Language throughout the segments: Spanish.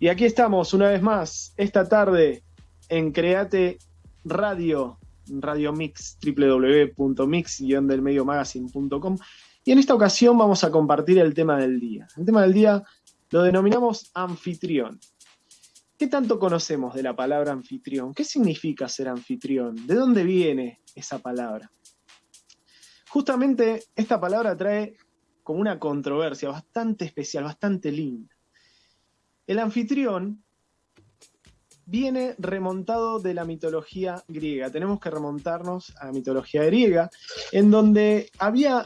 Y aquí estamos una vez más, esta tarde, en Create Radio, Radio Mix, www.mix-delmediomagazine.com. Y en esta ocasión vamos a compartir el tema del día. El tema del día lo denominamos anfitrión. ¿Qué tanto conocemos de la palabra anfitrión? ¿Qué significa ser anfitrión? ¿De dónde viene esa palabra? Justamente esta palabra trae como una controversia bastante especial, bastante linda. El anfitrión viene remontado de la mitología griega. Tenemos que remontarnos a la mitología griega, en donde había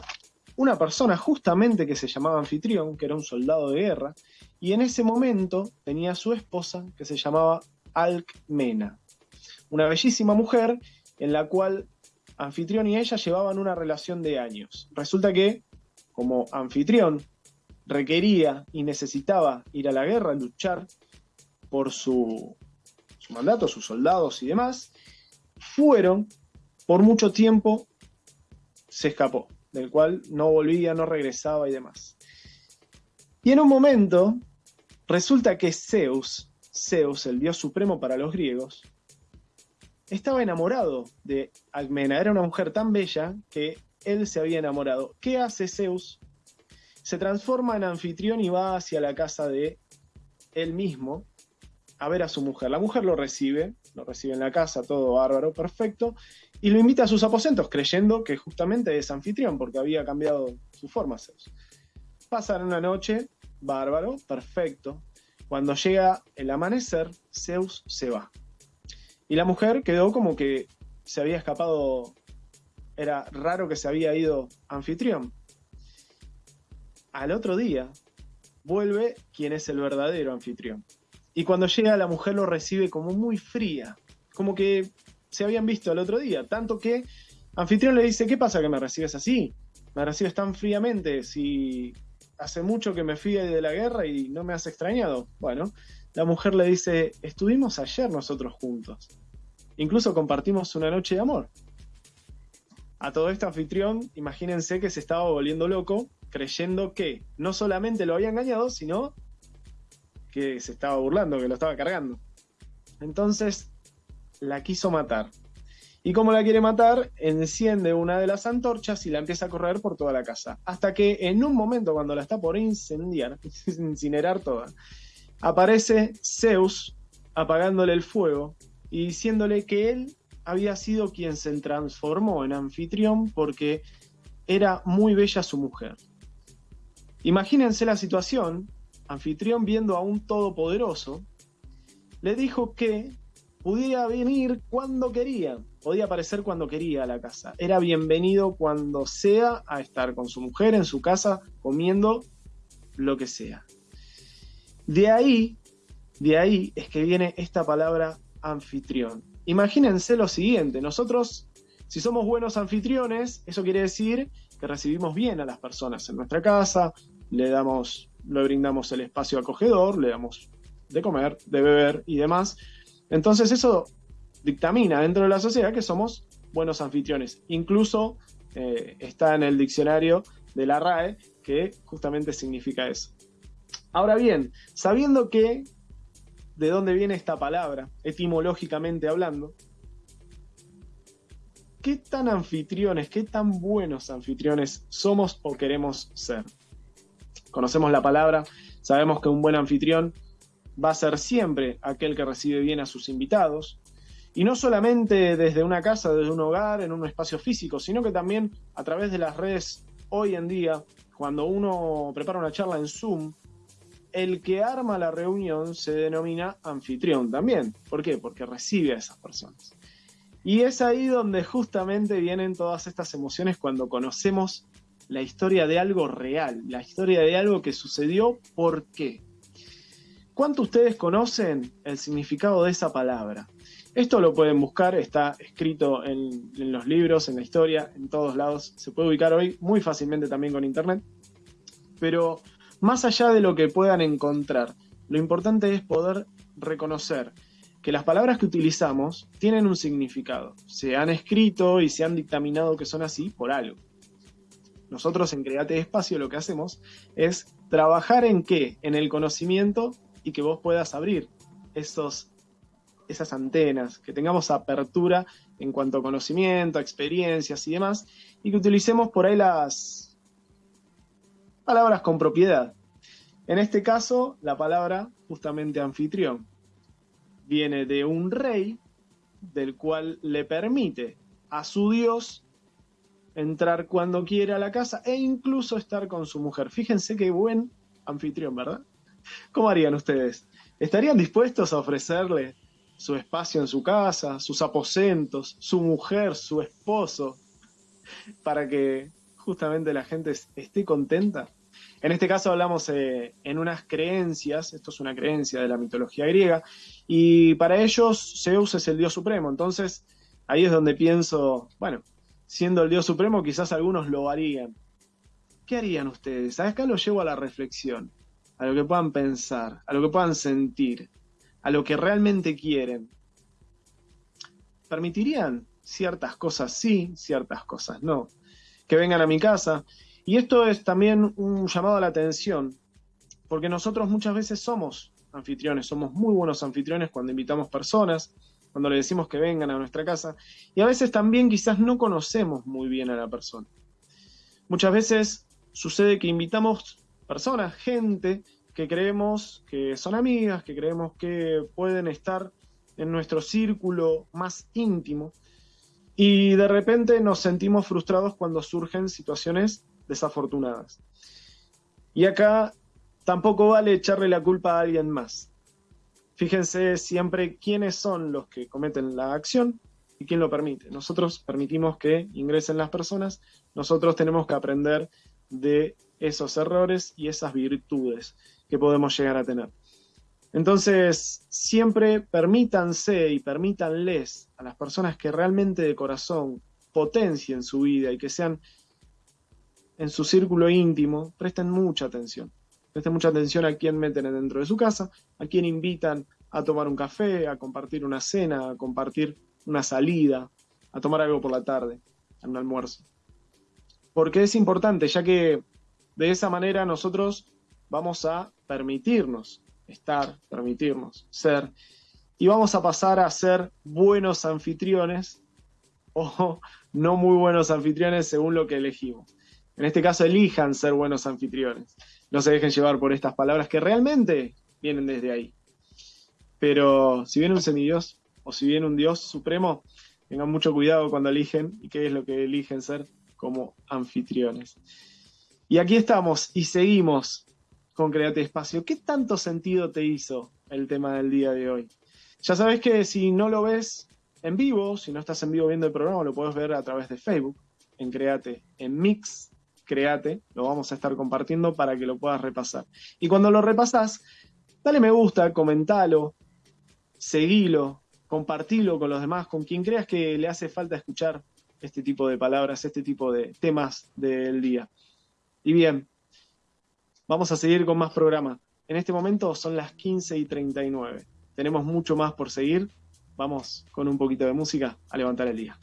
una persona justamente que se llamaba anfitrión, que era un soldado de guerra, y en ese momento tenía su esposa que se llamaba Alcmena, una bellísima mujer en la cual anfitrión y ella llevaban una relación de años. Resulta que, como anfitrión, requería y necesitaba ir a la guerra, luchar por su, mandato, sus soldados y demás, fueron, por mucho tiempo, se escapó, del cual no volvía, no regresaba y demás. Y en un momento, resulta que Zeus, Zeus, el dios supremo para los griegos, estaba enamorado de Almena. Era una mujer tan bella que él se había enamorado. ¿Qué hace Zeus? Se transforma en anfitrión y va hacia la casa de él mismo a ver a su mujer. La mujer lo recibe, lo recibe en la casa, todo bárbaro, perfecto, y lo invita a sus aposentos, creyendo que justamente es anfitrión, porque había cambiado su forma. Pasan una noche, bárbaro, perfecto. Cuando llega el amanecer, Zeus se va. Y la mujer quedó como que se había escapado, era raro que se había ido anfitrión. Al otro día, vuelve quien es el verdadero anfitrión. Y cuando llega la mujer lo recibe como muy fría, como que se habían visto el otro día, tanto que anfitrión le dice, ¿qué pasa que me recibes así? Me recibes tan fríamente, si hace mucho que me fui de la guerra y no me has extrañado. Bueno, la mujer le dice, estuvimos ayer nosotros juntos. Incluso compartimos una noche de amor. A todo este anfitrión, imagínense que se estaba volviendo loco, creyendo que no solamente lo había engañado, sino que se estaba burlando, que lo estaba cargando. Entonces la quiso matar. Y como la quiere matar, enciende una de las antorchas y la empieza a correr por toda la casa. Hasta que en un momento, cuando la está por incendiar, incinerar toda, aparece Zeus apagándole el fuego y diciéndole que él había sido quien se transformó en anfitrión porque era muy bella su mujer. Imagínense la situación, anfitrión viendo a un todopoderoso, le dijo que podía venir cuando quería, podía aparecer cuando quería a la casa. Era bienvenido cuando sea a estar con su mujer en su casa comiendo lo que sea. De ahí, de ahí es que viene esta palabra anfitrión. Imagínense lo siguiente, nosotros, si somos buenos anfitriones, eso quiere decir que recibimos bien a las personas en nuestra casa, le damos, le brindamos el espacio acogedor, le damos de comer, de beber y demás. Entonces eso dictamina dentro de la sociedad que somos buenos anfitriones. Incluso eh, está en el diccionario de la RAE que justamente significa eso. Ahora bien, sabiendo que de dónde viene esta palabra, etimológicamente hablando. ¿Qué tan anfitriones, qué tan buenos anfitriones somos o queremos ser? Conocemos la palabra, sabemos que un buen anfitrión va a ser siempre aquel que recibe bien a sus invitados, y no solamente desde una casa, desde un hogar, en un espacio físico, sino que también a través de las redes hoy en día, cuando uno prepara una charla en Zoom, el que arma la reunión se denomina anfitrión también. ¿Por qué? Porque recibe a esas personas. Y es ahí donde justamente vienen todas estas emociones cuando conocemos la historia de algo real, la historia de algo que sucedió, ¿por qué? ¿Cuánto ustedes conocen el significado de esa palabra? Esto lo pueden buscar, está escrito en, los libros, en la historia, en todos lados. Se puede ubicar hoy muy fácilmente también con internet. Pero más allá de lo que puedan encontrar, lo importante es poder reconocer que las palabras que utilizamos tienen un significado. Se han escrito y se han dictaminado que son así por algo. Nosotros en Create Espacio lo que hacemos es trabajar en qué? En el conocimiento y que vos puedas abrir esos, esas antenas, que tengamos apertura en cuanto a conocimiento, experiencias y demás, y que utilicemos por ahí las palabras con propiedad. En este caso, la palabra justamente anfitrión viene de un rey del cual le permite a su Dios entrar cuando quiera a la casa e incluso estar con su mujer. Fíjense qué buen anfitrión, ¿verdad? ¿Cómo harían ustedes? ¿Estarían dispuestos a ofrecerle su espacio en su casa, sus aposentos, su mujer, su esposo, para que justamente la gente esté contenta? En este caso hablamos eh, en unas creencias, esto es una creencia de la mitología griega, y para ellos Zeus es el dios supremo, entonces ahí es donde pienso, bueno, siendo el dios supremo quizás algunos lo harían. ¿Qué harían ustedes? Acá lo llevo a la reflexión, a lo que puedan pensar, a lo que puedan sentir, a lo que realmente quieren. ¿Permitirían ciertas cosas sí, ciertas cosas no? Que vengan a mi casa y esto es también un llamado a la atención, porque nosotros muchas veces somos anfitriones, somos muy buenos anfitriones cuando invitamos personas, cuando le decimos que vengan a nuestra casa, y a veces también quizás no conocemos muy bien a la persona. Muchas veces sucede que invitamos personas, gente que creemos que son amigas, que creemos que pueden estar en nuestro círculo más íntimo, y de repente nos sentimos frustrados cuando surgen situaciones desafortunadas. Y acá tampoco vale echarle la culpa a alguien más. Fíjense siempre quiénes son los que cometen la acción y quién lo permite. Nosotros permitimos que ingresen las personas, nosotros tenemos que aprender de esos errores y esas virtudes que podemos llegar a tener. Entonces, siempre permítanse y permítanles a las personas que realmente de corazón potencien su vida y que sean en su círculo íntimo, presten mucha atención. Presten mucha atención a quién meten dentro de su casa, a quién invitan a tomar un café, a compartir una cena, a compartir una salida, a tomar algo por la tarde, a un almuerzo. Porque es importante, ya que de esa manera nosotros vamos a permitirnos estar, permitirnos ser, y vamos a pasar a ser buenos anfitriones o no muy buenos anfitriones según lo que elegimos. En este caso, elijan ser buenos anfitriones. No se dejen llevar por estas palabras que realmente vienen desde ahí. Pero si viene un semidios o si viene un Dios supremo, tengan mucho cuidado cuando eligen y qué es lo que eligen ser como anfitriones. Y aquí estamos y seguimos con Create Espacio. ¿Qué tanto sentido te hizo el tema del día de hoy? Ya sabes que si no lo ves en vivo, si no estás en vivo viendo el programa, lo puedes ver a través de Facebook, en Create, en Mix, créate, lo vamos a estar compartiendo para que lo puedas repasar. Y cuando lo repasas, dale me gusta, comentalo, seguilo, compartilo con los demás, con quien creas que le hace falta escuchar este tipo de palabras, este tipo de temas del día. Y bien, vamos a seguir con más programa. En este momento son las 15 y 39. Tenemos mucho más por seguir. Vamos con un poquito de música a levantar el día.